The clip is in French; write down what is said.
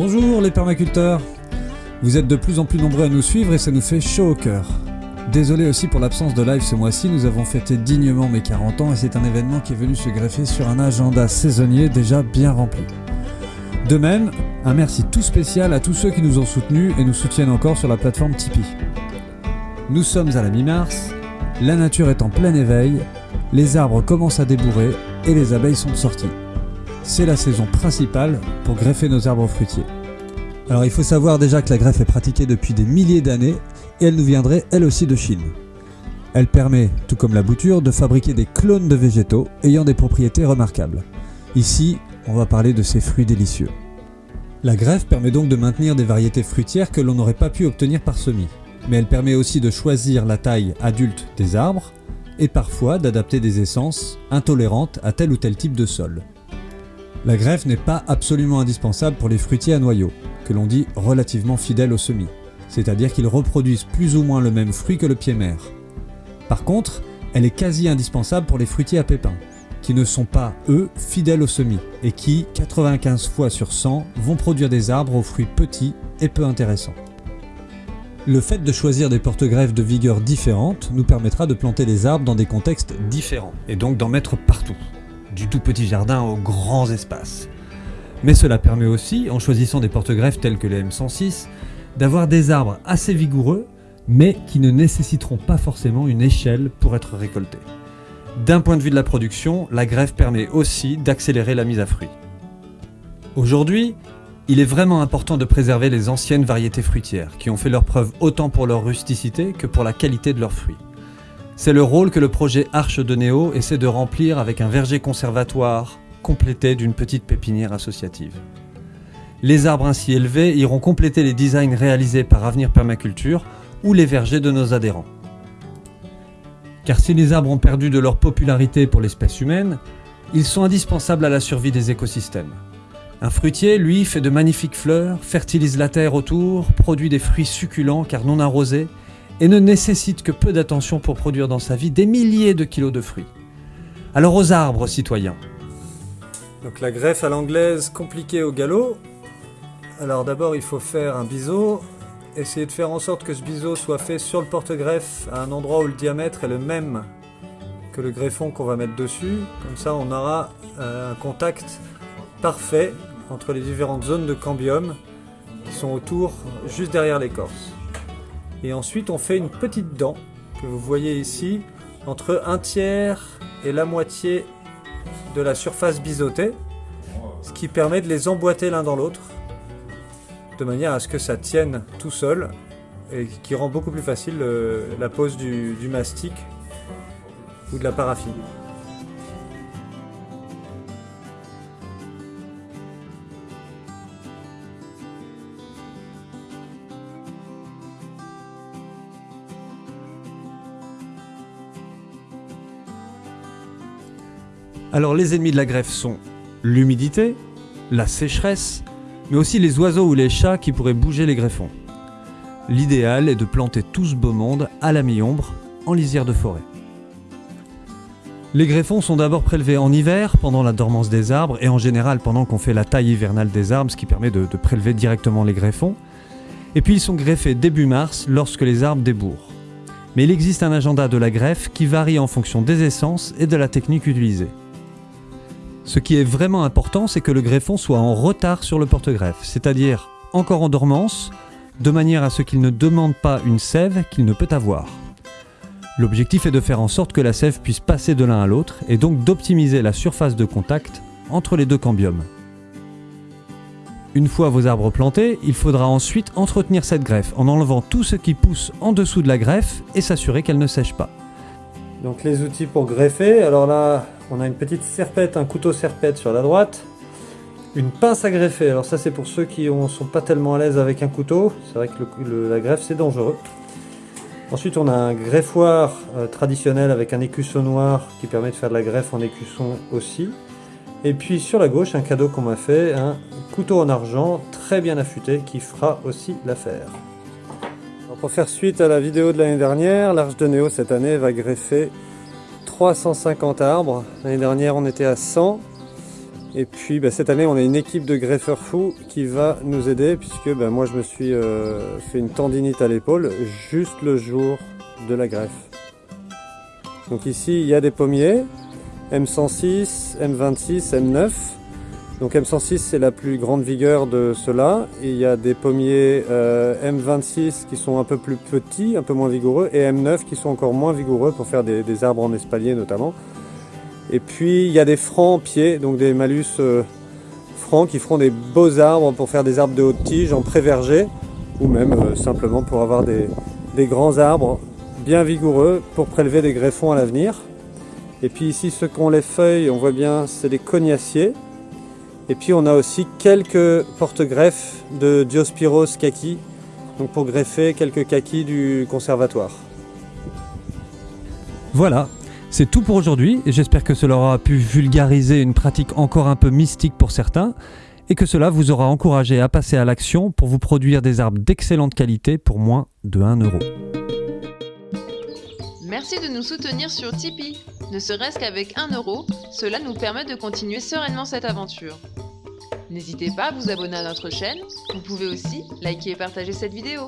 Bonjour les permaculteurs Vous êtes de plus en plus nombreux à nous suivre et ça nous fait chaud au cœur. Désolé aussi pour l'absence de live ce mois-ci, nous avons fêté dignement mes 40 ans et c'est un événement qui est venu se greffer sur un agenda saisonnier déjà bien rempli. De même, un merci tout spécial à tous ceux qui nous ont soutenus et nous soutiennent encore sur la plateforme Tipeee. Nous sommes à la mi-mars, la nature est en plein éveil, les arbres commencent à débourrer et les abeilles sont sorties. C'est la saison principale pour greffer nos arbres fruitiers. Alors il faut savoir déjà que la greffe est pratiquée depuis des milliers d'années et elle nous viendrait elle aussi de Chine. Elle permet, tout comme la bouture, de fabriquer des clones de végétaux ayant des propriétés remarquables. Ici, on va parler de ces fruits délicieux. La greffe permet donc de maintenir des variétés fruitières que l'on n'aurait pas pu obtenir par semis, mais elle permet aussi de choisir la taille adulte des arbres et parfois d'adapter des essences intolérantes à tel ou tel type de sol. La greffe n'est pas absolument indispensable pour les fruitiers à noyaux, que l'on dit relativement fidèles au semis, c'est-à-dire qu'ils reproduisent plus ou moins le même fruit que le pied-mère. Par contre, elle est quasi indispensable pour les fruitiers à pépins, qui ne sont pas, eux, fidèles au semis, et qui, 95 fois sur 100, vont produire des arbres aux fruits petits et peu intéressants. Le fait de choisir des porte-greffes de vigueur différentes nous permettra de planter les arbres dans des contextes différents, et donc d'en mettre partout, du tout petit jardin aux grands espaces. Mais cela permet aussi, en choisissant des porte-greffes tels que les M106, d'avoir des arbres assez vigoureux, mais qui ne nécessiteront pas forcément une échelle pour être récoltés. D'un point de vue de la production, la greffe permet aussi d'accélérer la mise à fruit. Aujourd'hui, il est vraiment important de préserver les anciennes variétés fruitières, qui ont fait leur preuve autant pour leur rusticité que pour la qualité de leurs fruits. C'est le rôle que le projet Arche de Néo essaie de remplir avec un verger conservatoire complété d'une petite pépinière associative. Les arbres ainsi élevés iront compléter les designs réalisés par Avenir Permaculture ou les vergers de nos adhérents. Car si les arbres ont perdu de leur popularité pour l'espèce humaine, ils sont indispensables à la survie des écosystèmes. Un fruitier, lui, fait de magnifiques fleurs, fertilise la terre autour, produit des fruits succulents car non arrosés, et ne nécessite que peu d'attention pour produire dans sa vie des milliers de kilos de fruits. Alors aux arbres, citoyens. Donc la greffe à l'anglaise compliquée au galop. Alors d'abord il faut faire un biseau, essayer de faire en sorte que ce biseau soit fait sur le porte-greffe à un endroit où le diamètre est le même que le greffon qu'on va mettre dessus. Comme ça on aura euh, un contact parfait entre les différentes zones de cambium qui sont autour, juste derrière l'écorce. Et ensuite on fait une petite dent que vous voyez ici entre un tiers et la moitié de la surface biseautée, ce qui permet de les emboîter l'un dans l'autre de manière à ce que ça tienne tout seul et qui rend beaucoup plus facile euh, la pose du, du mastic ou de la paraffine. Alors les ennemis de la greffe sont l'humidité, la sécheresse, mais aussi les oiseaux ou les chats qui pourraient bouger les greffons. L'idéal est de planter tout ce beau monde à la mi-ombre, en lisière de forêt. Les greffons sont d'abord prélevés en hiver, pendant la dormance des arbres, et en général pendant qu'on fait la taille hivernale des arbres, ce qui permet de, de prélever directement les greffons. Et puis ils sont greffés début mars, lorsque les arbres débourrent. Mais il existe un agenda de la greffe qui varie en fonction des essences et de la technique utilisée. Ce qui est vraiment important, c'est que le greffon soit en retard sur le porte-greffe, c'est-à-dire encore en dormance, de manière à ce qu'il ne demande pas une sève qu'il ne peut avoir. L'objectif est de faire en sorte que la sève puisse passer de l'un à l'autre et donc d'optimiser la surface de contact entre les deux cambiums. Une fois vos arbres plantés, il faudra ensuite entretenir cette greffe en enlevant tout ce qui pousse en dessous de la greffe et s'assurer qu'elle ne sèche pas. Donc les outils pour greffer, alors là on a une petite serpette, un couteau serpette sur la droite, une pince à greffer, alors ça c'est pour ceux qui ne sont pas tellement à l'aise avec un couteau, c'est vrai que la greffe c'est dangereux. Ensuite on a un greffoir euh, traditionnel avec un écusson noir qui permet de faire de la greffe en écusson aussi. Et puis sur la gauche un cadeau qu'on m'a fait, un couteau en argent très bien affûté qui fera aussi l'affaire. Pour faire suite à la vidéo de l'année dernière, l'Arche de Néo cette année va greffer 350 arbres. L'année dernière on était à 100. Et puis bah, cette année, on a une équipe de greffeurs fous qui va nous aider puisque bah, moi je me suis euh, fait une tendinite à l'épaule juste le jour de la greffe. Donc ici, il y a des pommiers, M106, M26, M9. Donc M106 c'est la plus grande vigueur de ceux-là. Il y a des pommiers euh, M26 qui sont un peu plus petits, un peu moins vigoureux, et M9 qui sont encore moins vigoureux pour faire des, arbres en espalier notamment. Et puis il y a des francs pieds, donc des malus euh, francs qui feront des beaux arbres pour faire des arbres de haute tige en pré-verger, ou même euh, simplement pour avoir des, grands arbres bien vigoureux pour prélever des greffons à l'avenir. Et puis ici, ceux qui ont les feuilles, on voit bien, c'est des cognaciers. Et puis on a aussi quelques porte-greffes de Diospyros kaki, donc pour greffer quelques kakis du conservatoire. Voilà, c'est tout pour aujourd'hui j'espère que cela aura pu vulgariser une pratique encore un peu mystique pour certains et que cela vous aura encouragé à passer à l'action pour vous produire des arbres d'excellente qualité pour moins de 1 euro. Merci de nous soutenir sur Tipeee. Ne serait-ce qu'avec 1 euro, cela nous permet de continuer sereinement cette aventure. N'hésitez pas à vous abonner à notre chaîne, vous pouvez aussi liker et partager cette vidéo.